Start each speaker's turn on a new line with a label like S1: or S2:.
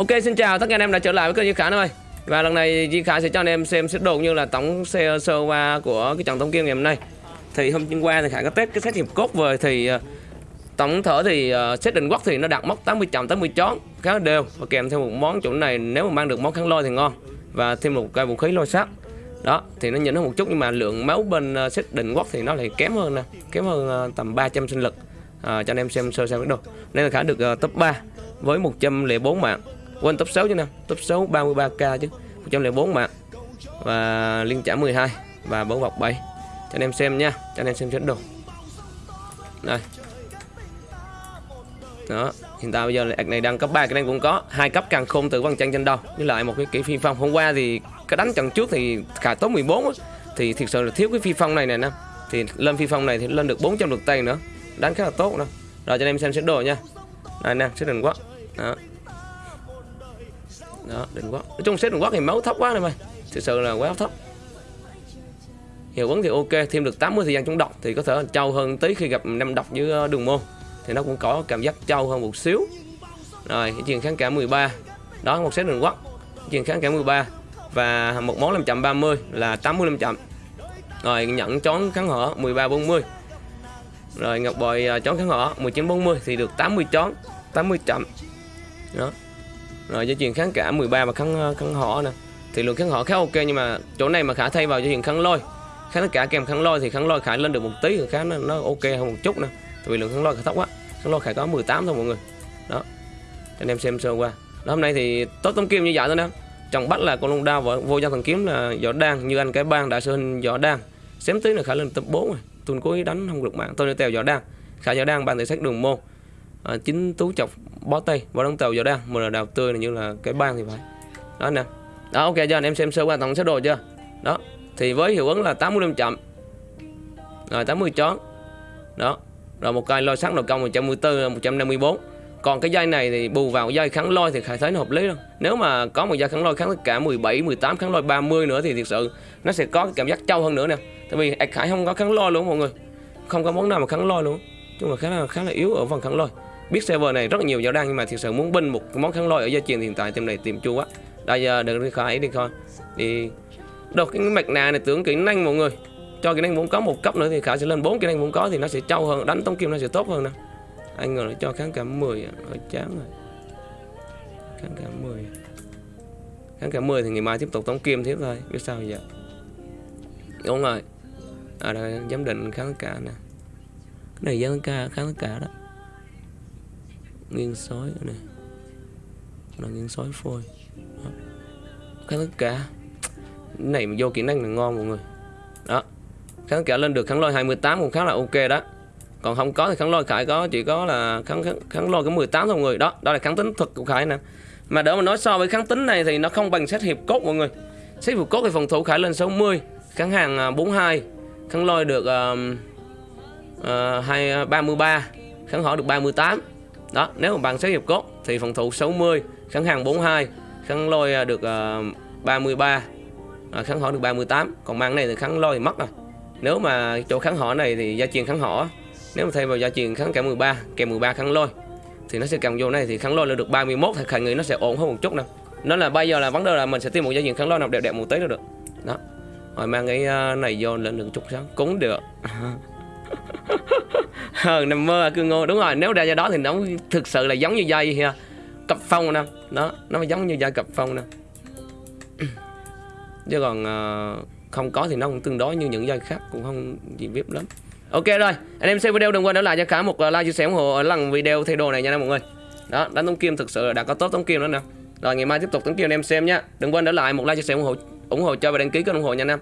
S1: Ok xin chào tất cả anh em đã trở lại với kênh Duy Khả ơi Và lần này Duy Khả sẽ cho anh em xem set đồ như là tổng xe sơ qua của cái trận tổng kim ngày hôm nay. Thì hôm qua thì Khả có test cái set hiệp cốt về thì ờ, Tổng thở thì uh, định quốc thì nó đạt mốc 80 chậm 80 chón khá đều Và kèm theo một món chỗ này nếu mà mang được món kháng lôi thì ngon Và thêm một cái vũ khí lôi sắt đó thì nó nhỉnh hơn một chút nhưng mà lượng máu bên uh, định quốc thì nó lại kém hơn nè kém hơn uh, tầm 300 sinh lực à, cho anh em xem sơ sơ cái đồ. Nên là khả được uh, top 3 với 104 mạng quên top 6 chứ nè. Top 6 33k chứ. 104 mạng và liên trả 12 và bấu bọc 7 cho anh em xem nha. Cho anh em xem set đồ. Đây đó. Hiện tại bây giờ là này đang cấp 3 cái này cũng có. Hai cấp càng khôn từ văn chân trên đầu. Với lại một cái kỹ phi phong. Hôm qua thì cái đánh trận trước thì khả tốt 14 á, thì thực sự là thiếu cái phi phong này nè nè. Thì lên phi phong này thì lên được 400 lượt tay nữa. Đánh khá là tốt nữa. Rồi cho anh em xem set đồ nha. Đây nè set đừng quá. Đó đó, đừng quá nói chung set đừng quá thì máu thấp quá này mày. Thực sự là quá thấp. Hiệu ứng thì ok, thêm được 80 thời gian chống độc thì có thể trâu hơn tí khi gặp năm độc với ờ, đường môn. Thì nó cũng có cảm giác trâu hơn một xíu. Rồi, cái chuyện kháng cả 13 đó, một set đường quắc chuyện kháng cả 13 và một món 530 là 80 500 rồi nhận chón kháng hở 13 40 rồi, ngọc bội ờ, chón kháng hở 19 40 thì được 80 chón. 80 chậm. Đó rồi dây chuyền kháng cả 13 và kháng ờ, kháng họ nè. Thì lượng kháng họ khá ok nhưng mà chỗ này mà khả thay vào dây chuyền kháng lôi. Kháng cả kèm kháng lôi thì kháng lôi khả lên được một tí khá nó, nó ok hơn một chút nè. Tại vì lượng kháng lôi khá thấp quá. Kháng lôi khả có 18 thôi mọi người. Đó. Anh em xem sơ qua. Đó, hôm nay thì tốt tấm kim như vậy thôi nè. Chồng bắt là con lông đao và vô gia thần kiếm là võ đan như anh cái bang đã sơn hình võ đan. Xém tí là khả lên tập 4 rồi. Tuần cố đánh không được mạng tôi đi tèo võ đan. Khả võ đan ban thể sách đường môn à, chính tú chọc bó tay và đóng tàu vào đang mà là đào tươi này như là cái bang thì phải. Đó nè. Đó ok cho anh em xem sơ qua tổng số đồ chưa? Đó thì với hiệu ứng là 85 chậm. Rồi 80 chón đó rồi một cây lôi sắt đầu công 114 154 còn cái dây này thì bù vào dây kháng lôi thì khải thấy nó hợp lý đâu nếu mà có một dây kháng lôi kháng tất cả 17 18 kháng lôi 30 nữa thì thực sự nó sẽ có cái cảm giác trâu hơn nữa nè. Tại vì khải không có kháng lôi luôn mọi người. Không có món nào mà kháng lôi luôn chung là khá là khá là yếu ở phần kháng lôi. Biết server này rất là nhiều giáo đăng nhưng mà thực sự muốn binh một món kháng lôi ở gia truyền hiện tại tìm này tìm chu quá. Đây giờ đừng đi khỏi, đi coi đi đâu, cái mạch nạ này tưởng kỹ năng mọi người. Cho kỹ năng muốn có một cấp nữa thì khả sẽ lên bốn kỹ năng muốn có thì nó sẽ trâu hơn, đánh tống kim nó sẽ tốt hơn nè. Anh ngờ nó cho kháng cảm 10 ở chán rồi. Kháng cảm 10 kháng cảm 10 thì ngày mai tiếp tục tống kim tiếp thôi, biết sao giờ. Đúng rồi. À đây, giám định kháng cả nè cái này giám cả kháng cả đó. Nghiêng sói này là nghiêng sói phôi. Đó. kháng tất cả. Cái này mà vô kỹ năng là ngon mọi người. Đó. Kháng tất cả lên được kháng lôi 28 cũng khá là ok đó. Còn không có thì kháng lôi khải có chỉ có là kháng kháng, kháng lôi cái 18 thôi mọi người. Đó đó là kháng tính thực của khải nè. Mà đỡ mà nói so với kháng tính này thì nó không bằng xét hiệp cốt mọi người. Xét hiệp cốt thì phòng thủ khải lên 60 kháng hàng à, 42 kháng lôi được uh, uh, 2, 33 kháng hỏi được 38 đó nếu mà bằng xét hiệp cốt thì phòng thủ 60 kháng hàng 42 kháng lôi ờ, được uh, 33 à, kháng hỏa được 38 còn mang này thì kháng lôi thì mất rồi. Nếu mà chỗ kháng hỏa này thì gia truyền kháng hỏa nếu mà thay vào gia truyền kháng kèm 13 kèm 13 kháng lôi thì nó sẽ cầm vô này thì kháng lôi là được 31 thì khả nghĩ nó sẽ ổn hơn một chút nè. Nó là bây giờ là vấn đề là mình sẽ tìm một gia truyền kháng lôi nào đẹp đẹp một tí nữa được. Đó. Rồi mang cái ờ, này vô lên được chút sáng cũng được. ờ nằm mơ cương ngô. Đúng rồi nếu ra do đó thì nó thực sự là giống như dây ha cặp phong nè. Đó nó giống như dây cặp phong nè. Chứ còn uh, không có thì nó cũng tương đối như những dây khác cũng không gì biết lắm. Ok rồi anh em xem video đừng quên để lại cho cả một ờ, like chia sẻ ủng hộ ở lần video thay đồ này nha mọi người. Đó đánh tống kim thực sự là đã có tốt tống kim nữa nè. Rồi ngày mai tiếp tục tống kim anh em xem nha. Đừng quên để lại một like chia sẻ ủng hộ ủng hộ cho và đăng ký kênh ủng hộ nha anh em.